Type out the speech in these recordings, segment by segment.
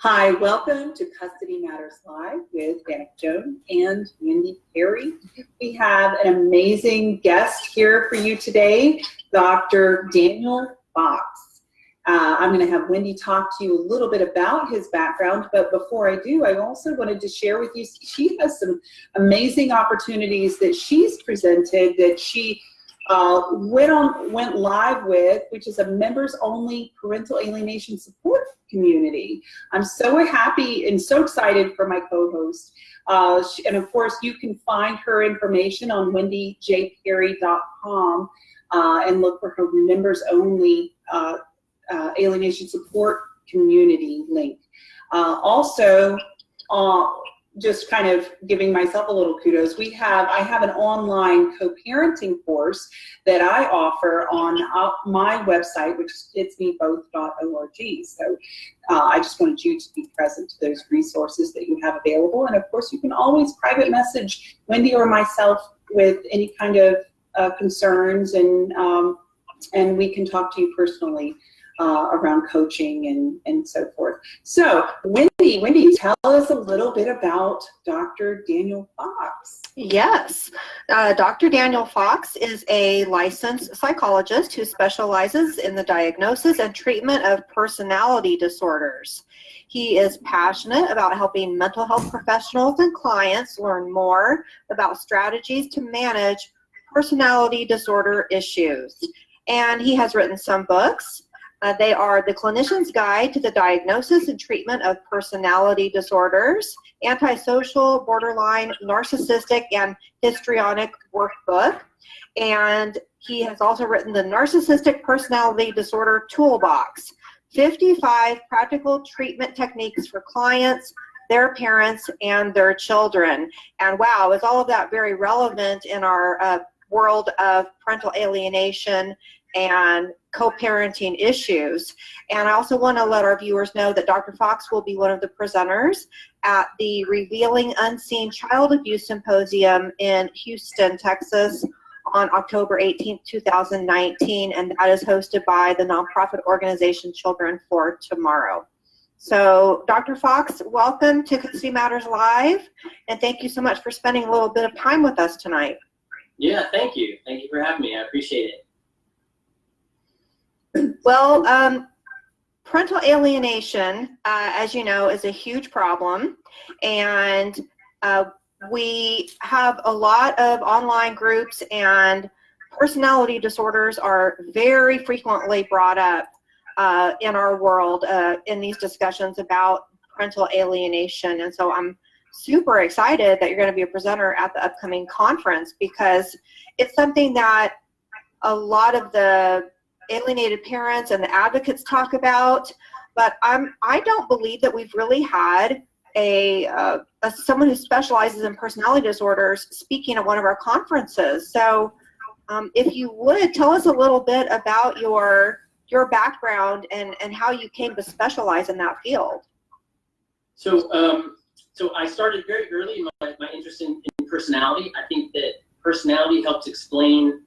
Hi, welcome to Custody Matters Live with Danica Jones and Wendy Perry. We have an amazing guest here for you today, Dr. Daniel Fox. Uh, I'm going to have Wendy talk to you a little bit about his background, but before I do, I also wanted to share with you, she has some amazing opportunities that she's presented that she uh, went on went live with, which is a members only parental alienation support community. I'm so happy and so excited for my co-host. Uh, and of course, you can find her information on wendyjperry.com uh, and look for her members only uh, uh, alienation support community link. Uh, also, just kind of giving myself a little kudos, we have, I have an online co-parenting course that I offer on uh, my website, which is itsmeboth.org. So uh, I just wanted you to be present to those resources that you have available. And of course, you can always private message Wendy or myself with any kind of uh, concerns and, um, and we can talk to you personally uh, around coaching and, and so forth. So Wendy, Wendy, tell us a little bit about Dr. Daniel Fox. Yes, uh, Dr. Daniel Fox is a licensed psychologist who specializes in the diagnosis and treatment of personality disorders. He is passionate about helping mental health professionals and clients learn more about strategies to manage personality disorder issues. And he has written some books, uh, they are The Clinician's Guide to the Diagnosis and Treatment of Personality Disorders, Antisocial, Borderline, Narcissistic, and Histrionic Workbook. And he has also written the Narcissistic Personality Disorder Toolbox, 55 practical treatment techniques for clients, their parents, and their children. And wow, is all of that very relevant in our uh, world of parental alienation and co-parenting issues. And I also want to let our viewers know that Dr. Fox will be one of the presenters at the Revealing Unseen Child Abuse Symposium in Houston, Texas on October 18, 2019, and that is hosted by the nonprofit organization Children for Tomorrow. So Dr. Fox, welcome to Custody Matters Live, and thank you so much for spending a little bit of time with us tonight. Yeah, thank you. Thank you for having me. I appreciate it. Well, um, parental alienation, uh, as you know, is a huge problem. And uh, we have a lot of online groups and personality disorders are very frequently brought up uh, in our world uh, in these discussions about parental alienation. And so I'm super excited that you're going to be a presenter at the upcoming conference because it's something that a lot of the alienated parents and the advocates talk about, but I'm, I don't believe that we've really had a, uh, a, someone who specializes in personality disorders speaking at one of our conferences. So um, if you would tell us a little bit about your your background and and how you came to specialize in that field. So um, so I started very early my, my interest in, in personality. I think that personality helps explain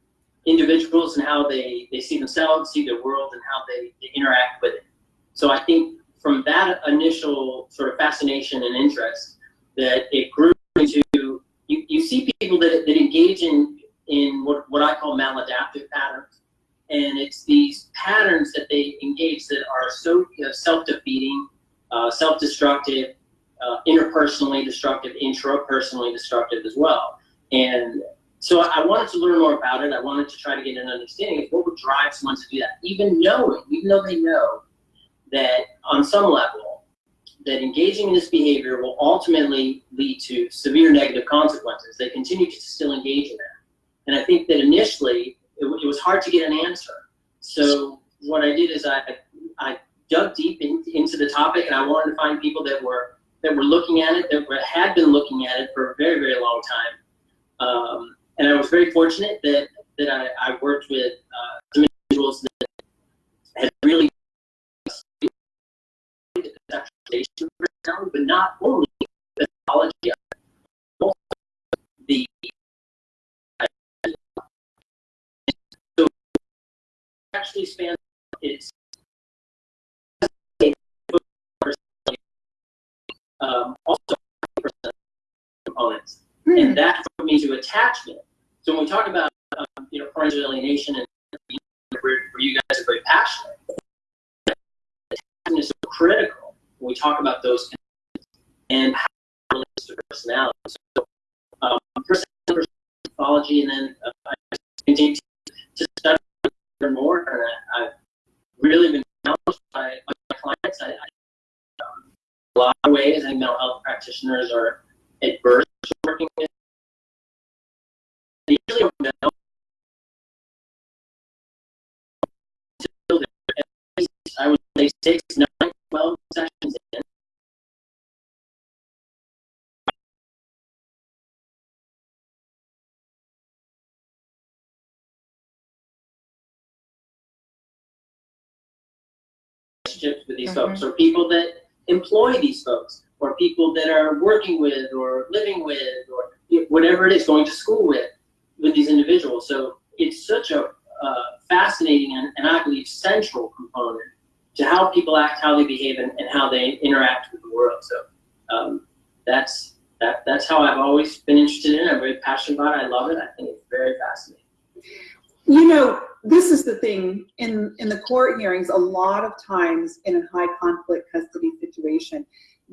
individuals and how they, they see themselves, see their world, and how they, they interact with it. So I think from that initial sort of fascination and interest, that it grew into you, you see people that, that engage in, in what, what I call maladaptive patterns. And it's these patterns that they engage that are so you know, self-defeating, uh, self-destructive, uh, interpersonally destructive, intrapersonally destructive as well. And so I wanted to learn more about it. I wanted to try to get an understanding of what would drive someone to do that, even knowing, even though they know that on some level, that engaging in this behavior will ultimately lead to severe negative consequences. They continue to still engage in that. And I think that initially, it, it was hard to get an answer. So what I did is I, I dug deep in, into the topic and I wanted to find people that were that were looking at it, that were, had been looking at it for a very, very long time. Um, and I was very fortunate that that I, I worked with uh, some individuals that had really but not only of the so actually spans its um, also components, Hmm. and that brought me to attachment. So when we talk about um, you know parental alienation and where, where you guys are very passionate, attachment is so critical when we talk about those and how it relates to personality. So um, personality, psychology, and then uh, I continue to study more, and I, I've really been challenged by, by my clients. I, I, um, a lot of ways, I think mental health practitioners are at to working with. They usually don't know until they're at least, I would say six, nine, twelve sessions in. relationships with these folks, mm-hmm. or people that employ these folks, or people that are working with, or living with, or whatever it is, going to school with, with these individuals. So it's such a uh, fascinating and, and I believe central component to how people act, how they behave, and, and how they interact with the world. So um, that's that that's how I've always been interested in it. I'm very passionate about it. I love it. I think it's very fascinating. You know, this is the thing in in the court hearings. A lot of times in a high conflict custody situation,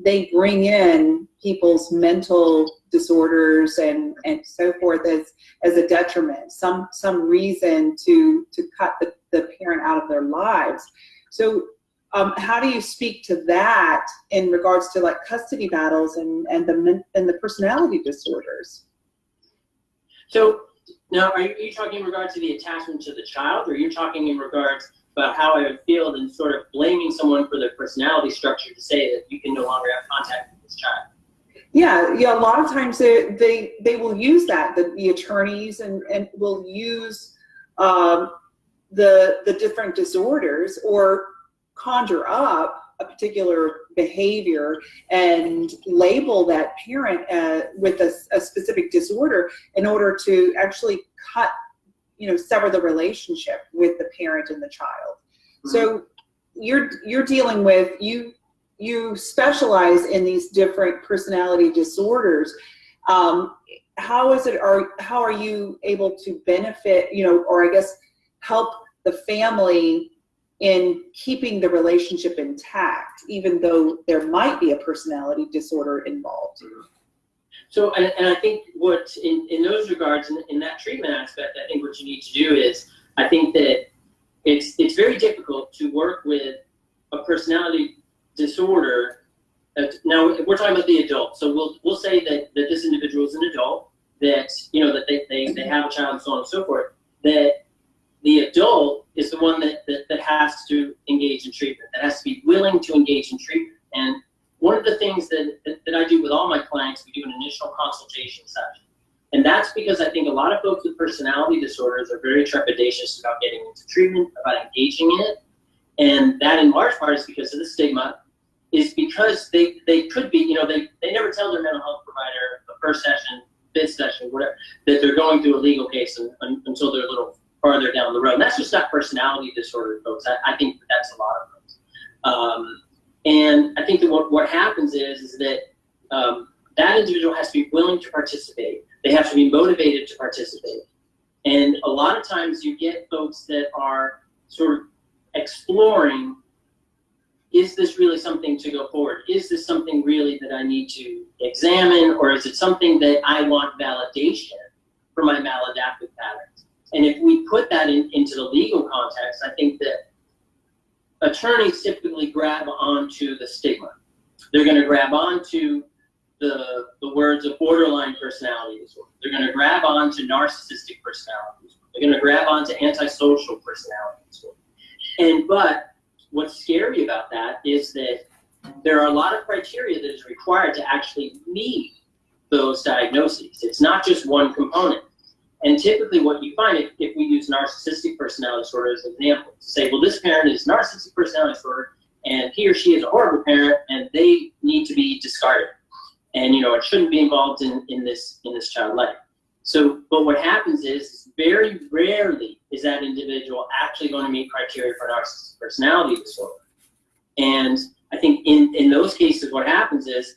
they bring in people's mental disorders and and so forth as as a detriment, some some reason to to cut the, the parent out of their lives. So. Um, how do you speak to that in regards to like custody battles and and the and the personality disorders? So now, are you, you talking in regard to the attachment to the child, or you're you talking in regards about how I would feel and sort of blaming someone for their personality structure to say that you can no longer have contact with this child? Yeah, yeah. A lot of times they they, they will use that. The, the attorneys and and will use um, the the different disorders or conjure up a particular behavior and label that parent uh, with a, a specific disorder in order to actually cut, you know, sever the relationship with the parent and the child. So you're you're dealing with you you specialize in these different personality disorders. Um, how is it are how are you able to benefit, you know, or I guess help the family in keeping the relationship intact, even though there might be a personality disorder involved? So, and, and I think what, in, in those regards, in, in that treatment aspect, I think what you need to do is, I think that it's, it's very difficult to work with a personality disorder. Uh, now, we're talking about the adult, so we'll, we'll say that, that this individual is an adult, that, you know, that they, they, they have a child and so on and so forth, that the adult is the one that, that, that has to engage in treatment, that has to be willing to engage in treatment. And one of the things that, that, that I do with all my clients, we do an initial consultation session. And that's because I think a lot of folks with personality disorders are very trepidatious about getting into treatment, about engaging in it. And that in large part is because of the stigma, is because they, they could be, you know, they, they never tell their mental health provider the first session, fifth session, whatever, that they're going through a legal case and, and, until they're a little farther down the road. And that's just not personality disorder, folks. I, I think that that's a lot of folks. Um, and I think that what, what happens is, is that um, that individual has to be willing to participate. They have to be motivated to participate. And a lot of times you get folks that are sort of exploring, is this really something to go forward? Is this something really that I need to examine? Or is it something that I want validation for my maladaptive patterns? And if we put that in, into the legal context, I think that attorneys typically grab onto the stigma. They're going to grab onto the, the words of borderline personality disorder. They're going to grab onto narcissistic personality disorder. They're going to grab onto antisocial personality disorder. And but what's scary about that is that there are a lot of criteria that is required to actually meet those diagnoses. It's not just one component. And typically what you find, if, if we use narcissistic personality disorder as an example, to say, well, this parent is narcissistic personality disorder, and he or she is a horrible parent, and they need to be discarded. And, you know, it shouldn't be involved in, in this in this child life. So, but what happens is, very rarely is that individual actually going to meet criteria for narcissistic personality disorder. And I think in, in those cases, what happens is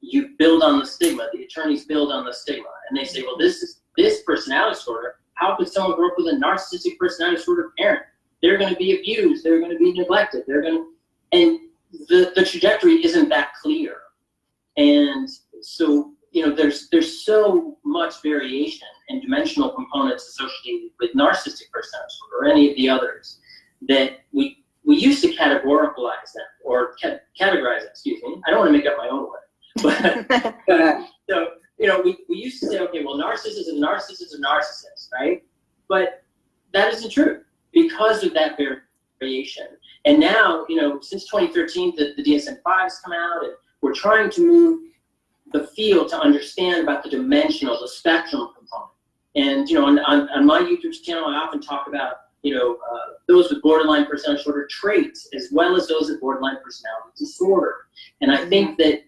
you build on the stigma. The attorneys build on the stigma, and they say, well, this is this personality disorder. How could someone grow up with a narcissistic personality disorder parent? They're going to be abused. They're going to be neglected. They're going to, and the the trajectory isn't that clear. And so, you know, there's there's so much variation and dimensional components associated with narcissistic personality disorder or any of the others that we we used to categorize them or ca- categorize them, excuse me. I don't want to make up my own word. But ahead. so, you know, we, we used to say, okay, well, narcissist is a narcissist is narcissist, right? But that isn't true because of that variation. And now, you know, since 2013, the, the DSM-5 has come out, and we're trying to move the field to understand about the dimensional, the spectrum component. And, you know, on, on, on my YouTube channel, I often talk about, you know, uh, those with borderline personality disorder traits, as well as those with borderline personality disorder. And I think that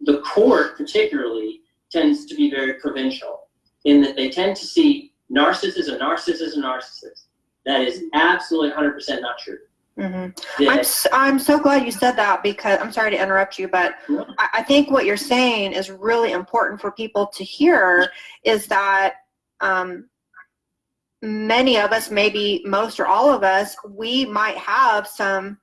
the court particularly tends to be very provincial in that they tend to see narcissists a narcissist is a narcissist. That is absolutely 100% not true. Mhm. That- I'm, s- I'm so glad you said that because I'm sorry to interrupt you, but No. I, I think what you're saying is really important for people to hear is that um, many of us, maybe most or all of us, we might have some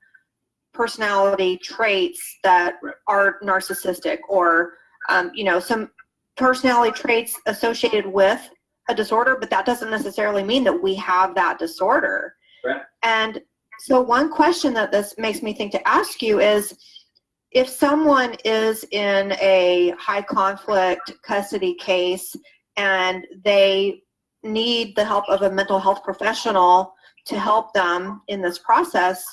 personality traits that Right. are narcissistic or, um, you know, some personality traits associated with a disorder, but that doesn't necessarily mean that we have that disorder. Correct. And so one question that this makes me think to ask you is, if someone is in a high conflict custody case and they need the help of a mental health professional to help them in this process,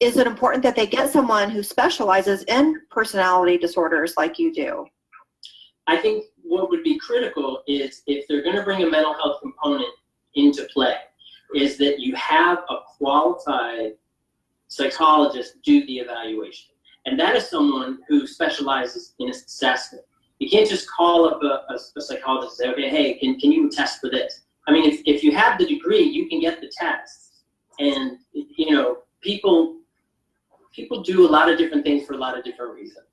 is it important that they get someone who specializes in personality disorders like you do? I think what would be critical is if they're going to bring a mental health component into play, is that you have a qualified psychologist do the evaluation. And that is someone who specializes in assessment. You can't just call up a, a, a psychologist and say, okay, hey, can, can you test for this? I mean, if, if you have the degree, you can get the tests. And, you know, people, people do a lot of different things for a lot of different reasons.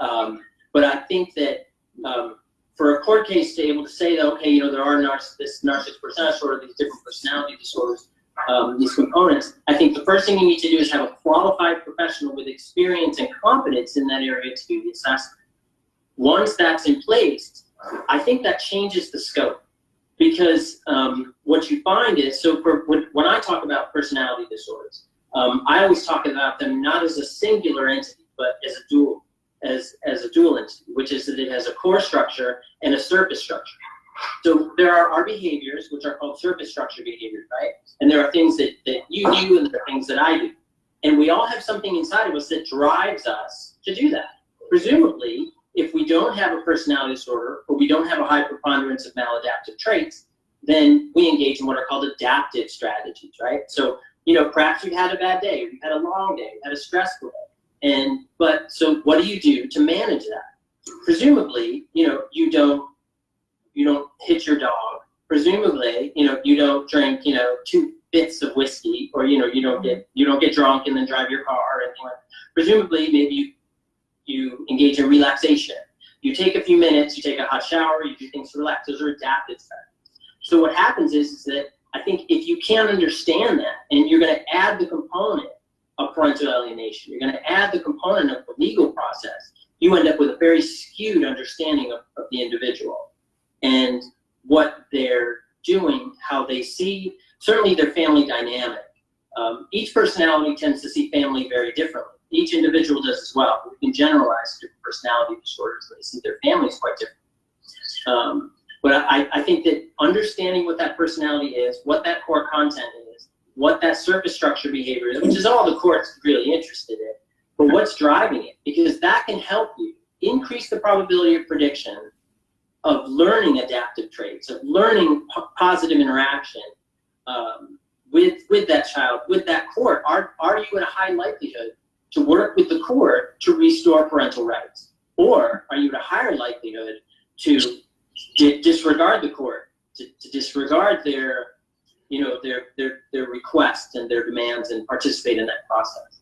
Um, but I think that um, for a court case to be able to say that, okay, you know, there are narciss- this narcissistic personality disorder, these different personality disorders, um, these components, I think the first thing you need to do is have a qualified professional with experience and competence in that area to do the assessment. Once that's in place, I think that changes the scope. Because um, what you find is, so for, when, when I talk about personality disorders, um, I always talk about them not as a singular entity, but as a dual as, as a dual entity, which is that it has a core structure and a surface structure. So there are our behaviors, which are called surface structure behaviors, right? And there are things that, that you do and there are things that I do. And we all have something inside of us that drives us to do that. Presumably, if we don't have a personality disorder or we don't have a high preponderance of maladaptive traits, then we engage in what are called adaptive strategies, right? So, you know, perhaps you've had a bad day, you've had a long day, you've had a stressful day. And, but, so what do you do to manage that? Presumably, you know, you don't, you don't hit your dog. Presumably, you know, you don't drink, you know, two bits of whiskey, or, you know, you don't get, you don't get drunk and then drive your car or anything like that. Presumably, maybe you, you engage in relaxation. You take a few minutes, you take a hot shower, you do things to relax. Those are strategies. So what happens is, is that I think if you can't understand that and you're going to add the component of parental alienation, you're going to add the component of the legal process, you end up with a very skewed understanding of, of the individual and what they're doing, how they see, certainly their family dynamic. Um, each personality tends to see family very differently. Each individual does as well. We can generalize different personality disorders. They see their families quite different. Um, but I, I think that understanding what that personality is, what that core content is, what that surface structure behavior is, which is all the court's really interested in, but what's driving it, because that can help you increase the probability of prediction of learning adaptive traits, of learning po- positive interaction um, with with that child, with that court. Are are you at a high likelihood to work with the court to restore parental rights, or are you at a higher likelihood to di- disregard the court, to, to disregard their you know their their their requests and their demands and participate in that process?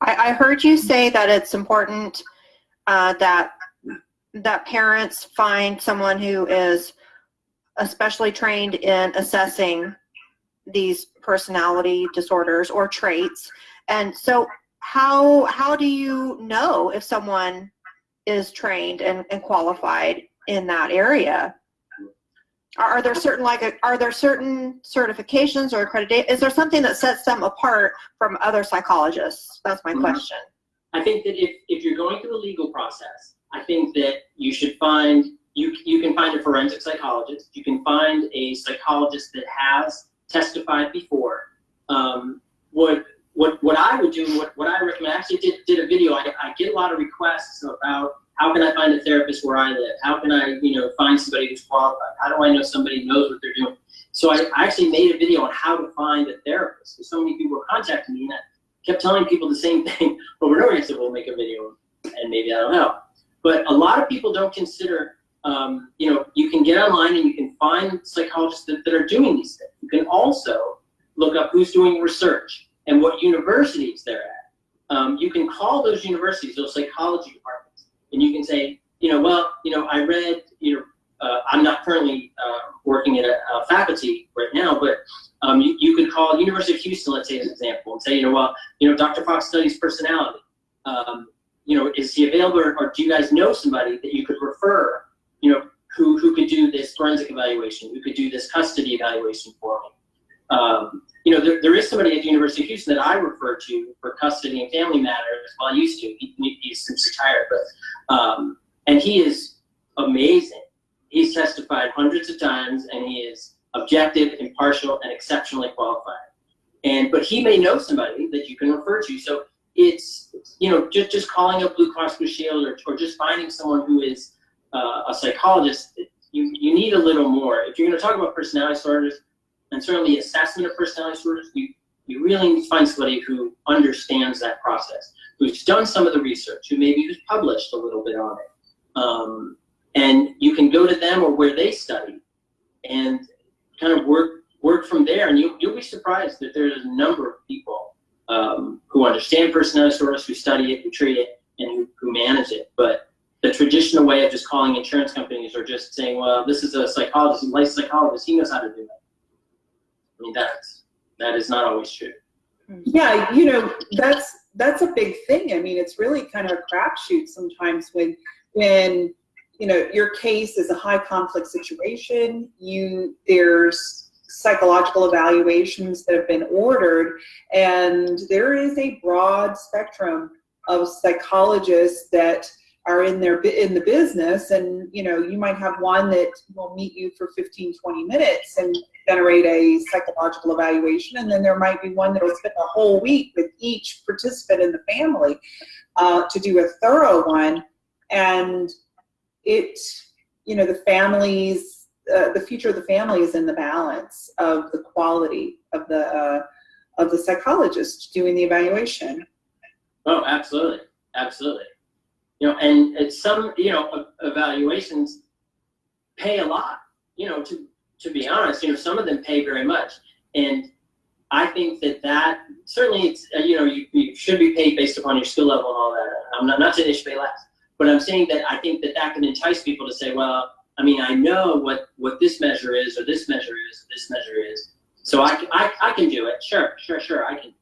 I, I heard you say that it's important uh, that that parents find someone who is especially trained in assessing these personality disorders or traits. And so how how do you know if someone is trained and, and qualified in that area? Are, are there certain like are there certain certifications or accreditation? Is there something that sets them apart from other psychologists? That's my Mhm. question. I think that if, if you're going through the legal process, I think that you should find, you, you can find a forensic psychologist, you can find a psychologist that has testified before. Um, what, what, what I would do, what, what I recommend, I actually did, did a video, I, I get a lot of requests about how can I find a therapist where I live? How can I, you know, find somebody who's qualified? How do I know somebody knows what they're doing? So I, I actually made a video on how to find a therapist. Because so many people were contacting me and I kept telling people the same thing over and over. I said, we'll make a video and maybe I don't know. But a lot of people don't consider, um, you know, you can get online and you can find psychologists that, that are doing these things. You can also look up who's doing research and what universities they're at. Um, you can call those universities, those psychology departments, and you can say, you know, well, you know, I read, you know, uh, I'm not currently uh, working at a, a faculty right now, but um, you, you could call University of Houston, let's say as an example, and say, you know, well, you know, Dr. Fox studies personality. Um, you know, is he available, or, or do you guys know somebody that you could refer, you know, who, who could do this forensic evaluation, who could do this custody evaluation for me? Um, you know, there, there is somebody at the University of Houston that I refer to for custody and family matters. Well, I used to. He, he's since retired, but um, and he is amazing. He's testified hundreds of times, and he is objective, impartial, and exceptionally qualified. And but he may know somebody that you can refer to. So it's you know just just calling up Blue Cross Blue Shield or or just finding someone who is uh, a psychologist. You you need a little more. If you're going to talk about personality disorders and certainly assessment of personality disorders, you you really need to find somebody who understands that process, who's done some of the research, who maybe who's published a little bit on it. Um, and you can go to them or where they study and kind of work work from there and you, you'll be surprised that there's a number of people um, who understand personality disorders, who study it, who treat it, and who, who manage it. But the traditional way of just calling insurance companies or just saying, well, this is a psychologist, a licensed psychologist, he knows how to do that. Mean, that is not always true. Hmm. Yeah, you know, that's that's a big thing. I mean, it's really kind of a crapshoot sometimes when when you know your case is a high conflict situation. You there's psychological evaluations that have been ordered, and there is a broad spectrum of psychologists that are in their in the business and you know you might have one that will meet you for 15 20 minutes and generate a psychological evaluation and then there might be one that will spend a whole week with each participant in the family uh, to do a thorough one. And it you know the families uh, the future of the family is in the balance of the quality of the uh, of the psychologist doing the evaluation. Oh, absolutely, absolutely. You know, and it's some, you know, evaluations pay a lot. You know, to to be honest, you know, some of them pay very much, and I think that that certainly, it's uh, you know, you, you should be paid based upon your skill level and all that. I'm not not saying they should pay less, but I'm saying that I think that that can entice people to say, well, I mean, I know what what this measure is, or this measure is, or this measure is, so I, can- I, I can do it. Sure, sure, sure, I can.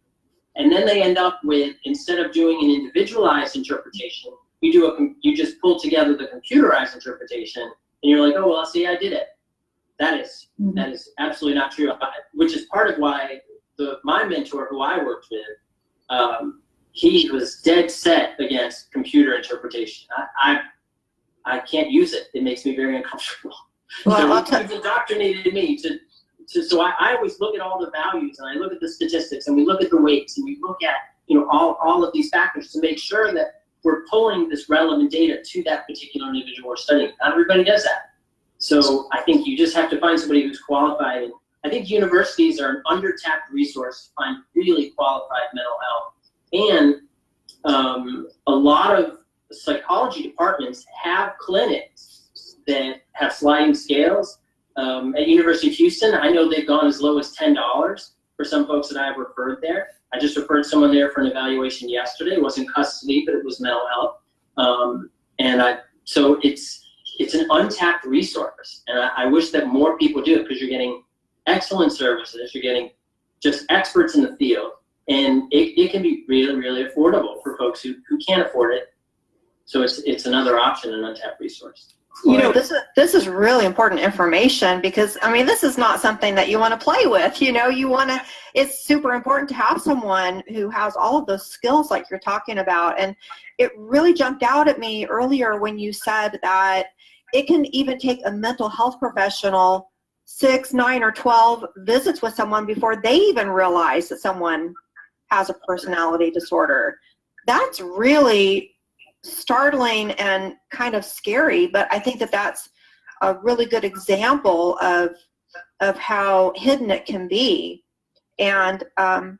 And then they end up with instead of doing an individualized interpretation, you do a you just pull together the computerized interpretation, and you're like, oh well, see, I did it. That is that is absolutely not true. I- Which is part of why the my mentor, who I worked with, um, he was dead set against computer interpretation. I, I I can't use it. It makes me very uncomfortable. Well, so he's indoctrinated me to, to so I, I always look at all the values and I look at the statistics and we look at the weights and we look at you know all, all of these factors to make sure that we're pulling this relevant data to that particular individual we're studying. Not everybody does that. So I think you just have to find somebody who's qualified. I think universities are an under-tapped resource to find really qualified mental health. And um, a lot of psychology departments have clinics that have sliding scales. Um, at University of Houston, I know they've gone as low as ten dollars for some folks that I've referred there. I just referred someone there for an evaluation yesterday. It wasn't custody, but it was mental health. Um, and I, so it's it's an untapped resource, and I, I wish that more people do it because you're getting excellent services, you're getting just experts in the field, and it, it can be really really affordable for folks who, who can't afford it. So it's it's another option, an untapped resource. You know, this is this is really important information because I mean, this is not something that you want to play with. You know, you want to. It's super important to have someone who has all of those skills like you're talking about. And it really jumped out at me earlier when you said that it can even take a mental health professional six, nine, or twelve visits with someone before they even realize that someone has a personality disorder. That's really startling and kind of scary, but I think that that's a really good example of of how hidden it can be. And um,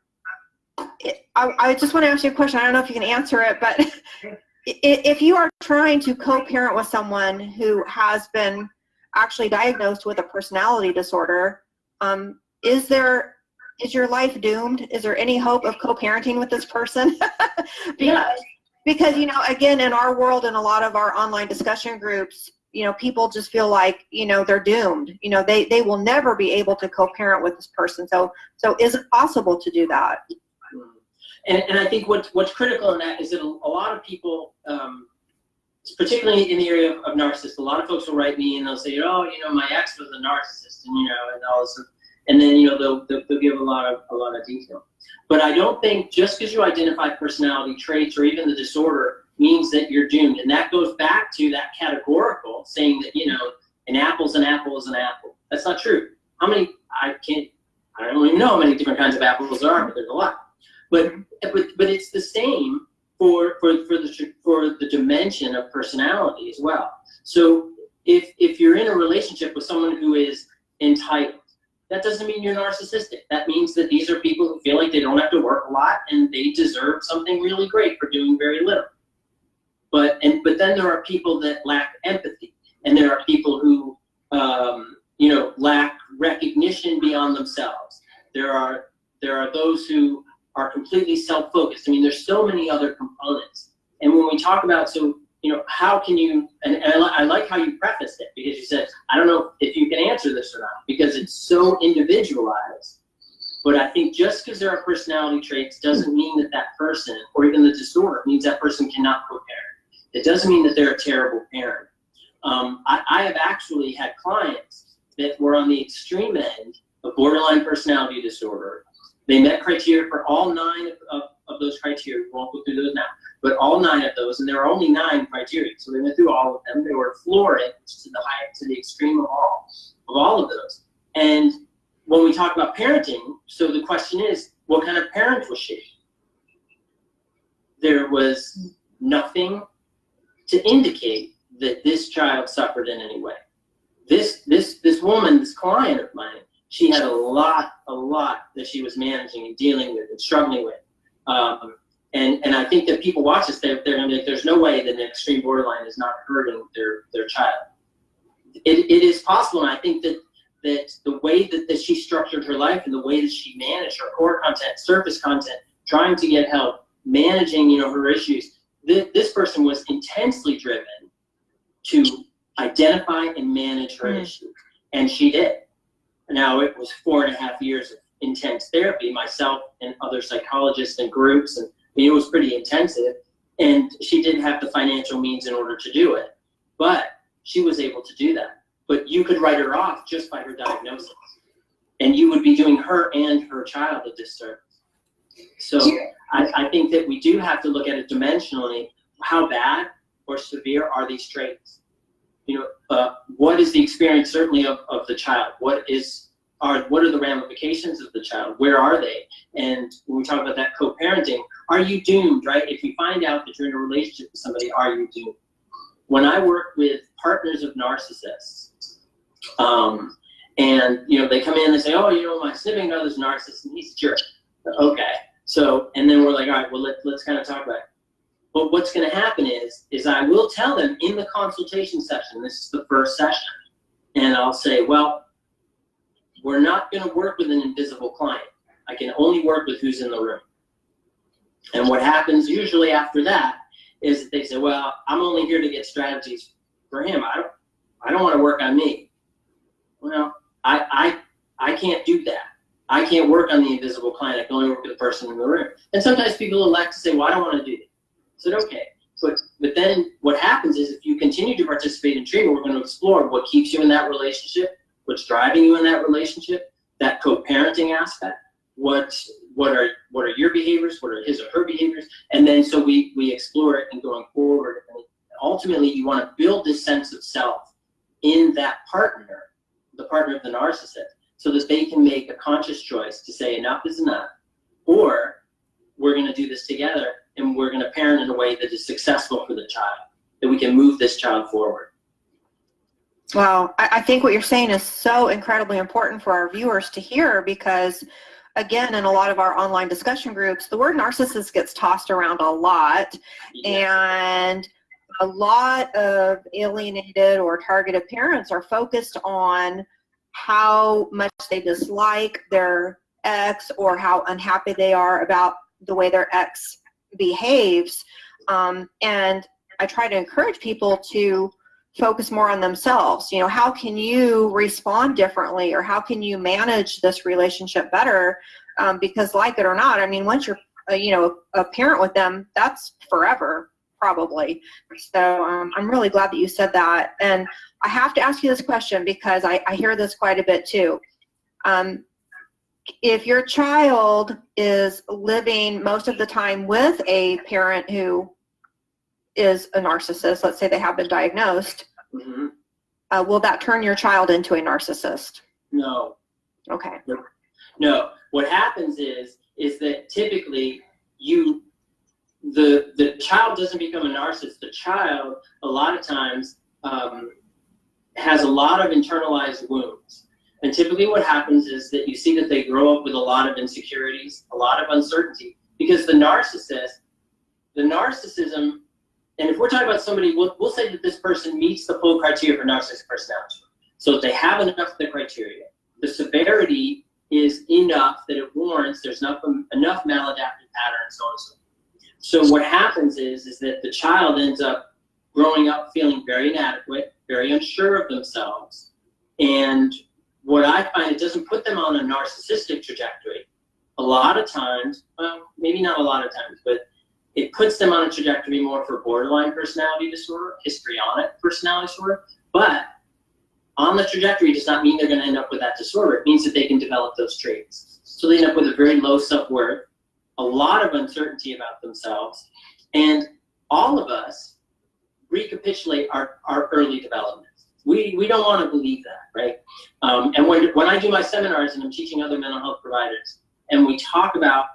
it, I, I just want to ask you a question. I don't know if you can answer it, but if you are trying to co-parent with someone who has been actually diagnosed with a personality disorder, um, is there is your life doomed? Is there any hope of co-parenting with this person? because. Because you know again in our world and a lot of our online discussion groups you know people just feel like you know they're doomed. You know they they will never be able to co-parent with this person. So so is it possible to do that? And, and I think what, what's critical in that is that a, a lot of people, um, particularly in the area of, of narcissists, a lot of folks will write me and they'll say, oh, you know, my ex was a narcissist, and you know, and all this, and then you know they'll, they'll, they'll give a lot of a lot of detail. But I don't think just because you identify personality traits or even the disorder means that you're doomed, and that goes back to that categorical saying that you know an apple's an apple is an apple. That's not true. How many? I can't. I don't even know how many different kinds of apples there are, but there's a lot. But but but it's the same for for for the for the dimension of personality as well. So if if you're in a relationship with someone who is entitled, that doesn't mean you're narcissistic. That means that these are people who feel like they don't have to work a lot and they deserve something really great for doing very little. But and but then there are people that lack empathy, and there are people who um, you know lack recognition beyond themselves. There are there are those who are completely self-focused. I mean, there's so many other components. And when we talk about, so, you know, how can you, and, and I, li- I like how you prefaced it because you said, I don't know if you can answer this or not because it's so individualized. But I think just because there are personality traits doesn't mean that that person, or even the disorder, means that person cannot co-parent. It doesn't mean that they're a terrible parent. Um, I, I have actually had clients that were on the extreme end of borderline personality disorder they met criteria for all nine of, of, of those criteria. We won't go through those now, but all nine of those, and there are only nine criteria. So they went through all of them. They were florid to the high, to the extreme of all, of all of those. And when we talk about parenting, so the question is, what kind of parent was she? There was nothing to indicate that this child suffered in any way. This this this woman, this client of mine, she had a lot, a lot that she was managing and dealing with and struggling with. Um, and, and I think that people watch this, they're, they're gonna be like, there's no way that an extreme borderline is not hurting their, their child. It, it is possible, and I think that, that the way that, that she structured her life and the way that she managed her core content, surface content, trying to get help, managing, you know, her issues, th this person was intensely driven to identify and manage her Mm. issues. And she did. Now, it was four and a half years of intense therapy, myself and other psychologists and groups, and I mean, it was pretty intensive. And she didn't have the financial means in order to do it. But she was able to do that. But you could write her off just by her diagnosis. And you would be doing her and her child a disservice. So I, I think that we do have to look at it dimensionally. How bad or severe are these traits? You know, uh, what is the experience certainly of, of the child? What is are what are the ramifications of the child? Where are they? And when we talk about that co-parenting, are you doomed, right? If you find out that you're in a relationship with somebody, are you doomed? When I work with partners of narcissists, um, and you know they come in and say, oh, you know, my sibling brother's narcissist and he's a jerk. Okay, so and then we're like, all right, well let, let's kind of talk about it. But what's going to happen is, is I will tell them in the consultation session, this is the first session, and I'll say, well, we're not going to work with an invisible client. I can only work with who's in the room. And what happens usually after that is that they say, well, I'm only here to get strategies for him. I don't, I don't want to work on me. Well, I, I, I can't do that. I can't work on the invisible client. I can only work with the person in the room. And sometimes people elect to say, well, I don't want to do that. Said, okay. But, but then what happens is if you continue to participate in treatment, we're going to explore what keeps you in that relationship, what's driving you in that relationship, that co-parenting aspect, what, what are, what are your behaviors, what are his or her behaviors, and then so we, we explore it and going forward. And ultimately, you want to build this sense of self in that partner, the partner of the narcissist, so that they can make a conscious choice to say enough is enough, or we're going to do this together and we're going to parent in a way that is successful for the child, that we can move this child forward. Wow, I, I think what you're saying is so incredibly important for our viewers to hear because again, in a lot of our online discussion groups, the word narcissist gets tossed around a lot and a lot of alienated or targeted parents are focused on how much they dislike their ex or how unhappy they are about the way their ex behaves. Um, and I try to encourage people to focus more on themselves. You know, how can you respond differently or how can you manage this relationship better? Um, because like it or not, I mean, once you're, uh, you know, a parent with them, that's forever probably. So um, I'm really glad that you said that. And I have to ask you this question because I, I hear this quite a bit too. Um, if your child is living most of the time with a parent who is a narcissist, let's say they have been diagnosed, Mhm. uh, will that turn your child into a narcissist? No, Okay. no. What happens is, is that typically you, the, the child doesn't become a narcissist. The child, a lot of times, um, has a lot of internalized wounds. And typically what happens is that you see that they grow up with a lot of insecurities, a lot of uncertainty, because the narcissist, the narcissism, and if we're talking about somebody, we'll, we'll say that this person meets the full criteria for narcissistic personality. So if they have enough of the criteria, the severity is enough that it warrants there's enough, enough maladaptive patterns, so on and so forth. So what happens is, is that the child ends up growing up feeling very inadequate, very unsure of themselves, and what I find, it doesn't put them on a narcissistic trajectory. A lot of times, well, maybe not a lot of times, but it puts them on a trajectory more for borderline personality disorder, histrionic personality disorder. But on the trajectory does not mean they're going to end up with that disorder. It means that they can develop those traits. So they end up with a very low self-worth, a lot of uncertainty about themselves, and all of us recapitulate our, our early development. We, we don't want to believe that, right? Um, and when, when I do my seminars and I'm teaching other mental health providers, and we talk about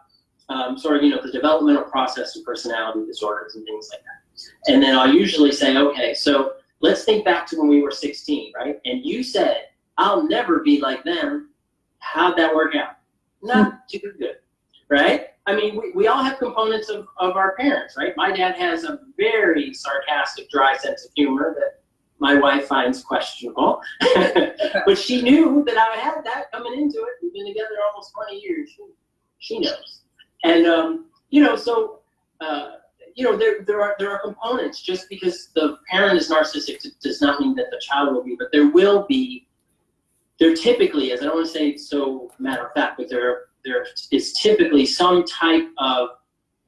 um, sort of, you know, the developmental process of personality disorders and things like that. And then I'll usually say, okay, so let's think back to when we were 16, right? And you said, I'll never be like them. How'd that work out? Not too good, right? I mean, we, we all have components of, of our parents, right? My dad has a very sarcastic, dry sense of humor that my wife finds questionable. but she knew that I had that coming into it. We've been together almost 20 years. She, she knows. And, um, you know, so, uh, you know, there, there, are, there are components. Just because the parent is narcissistic does not mean that the child will be, but there will be, there typically is, I don't want to say so matter of fact, but there, there is typically some type of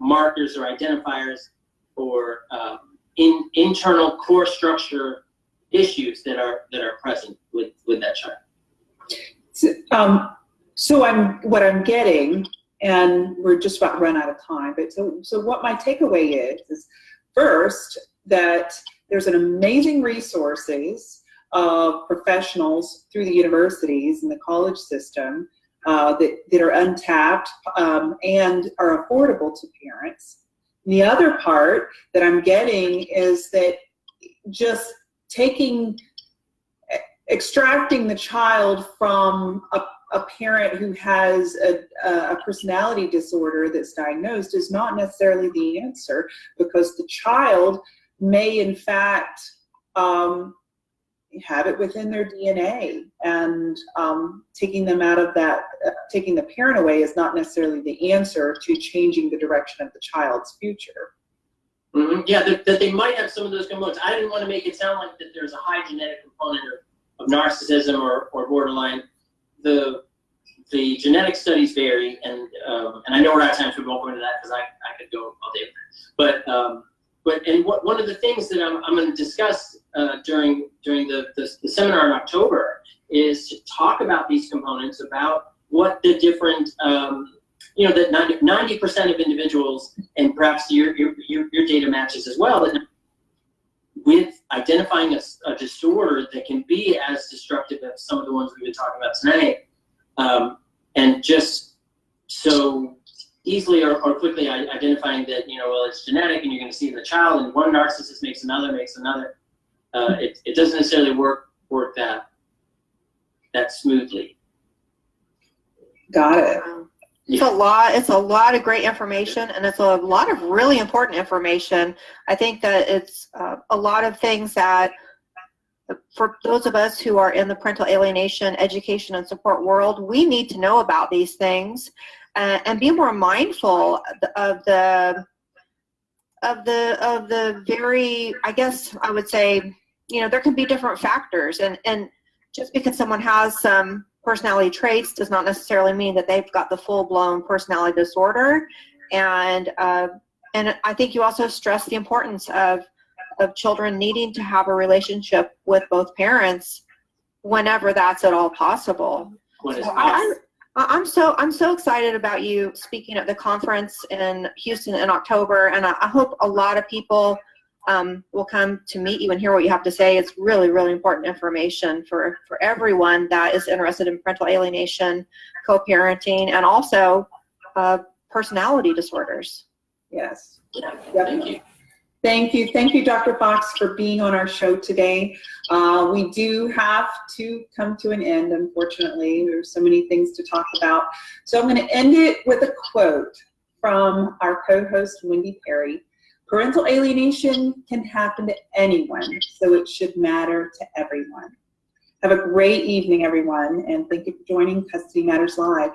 markers or identifiers or um, in, internal core structure issues that are that are present with with that child. So, um, so I'm what I'm getting, and we're just about run out of time. But so so what my takeaway is is first that there's an amazing resources of professionals through the universities and the college system uh, that, that are untapped um, and are affordable to parents. And the other part that I'm getting is that just taking, extracting the child from a, a parent who has a, a personality disorder that's diagnosed is not necessarily the answer because the child may in fact um, have it within their DNA and um, taking them out of that, uh, taking the parent away is not necessarily the answer to changing the direction of the child's future. Mhm. Yeah, that, that they might have some of those components. I didn't want to make it sound like that there's a high genetic component of, of narcissism or, or borderline. The the genetic studies vary, and um, and I know we're out of time, so we won't go into that because I, I could go all day. But um, but and what, one of the things that I'm, I'm going to discuss uh, during during the, the the seminar in October is to talk about these components, about what the different um, you know, that 90 percent of individuals, and perhaps your, your your your data matches as well, that with identifying a, a disorder that can be as destructive as some of the ones we've been talking about tonight, um, and just so easily or, or quickly identifying that you know well it's genetic and you're going to see in the child and one narcissist makes another makes another uh, it, it doesn't necessarily work work that that smoothly Got it. It's a lot, it's a lot of great information and it's a lot of really important information. I think that it's uh, a lot of things that for those of us who are in the parental alienation education and support world, we need to know about these things uh, and be more mindful of the of the of the very I guess I would say you know there can be different factors and and just because someone has some personality traits does not necessarily mean that they've got the full-blown personality disorder and uh, and I think you also stress the importance of of children needing to have a relationship with both parents whenever that's at all possible. So I, I'm so I'm so excited about you speaking at the conference in Houston in October, and I, I hope a lot of people um, will come to meet you and hear what you have to say. It's really really important information for for everyone that is interested in parental alienation, co-parenting, and also uh, personality disorders. Yes. yeah, thank you Thank you. Thank you, Dr. Fox, for being on our show today. Uh, we do have to come to an end, unfortunately. There's so many things to talk about. So I'm going to end it with a quote from our co-host, Wendy Perry. Parental alienation can happen to anyone, so it should matter to everyone. Have a great evening, everyone, and thank you for joining Custody Matters Live.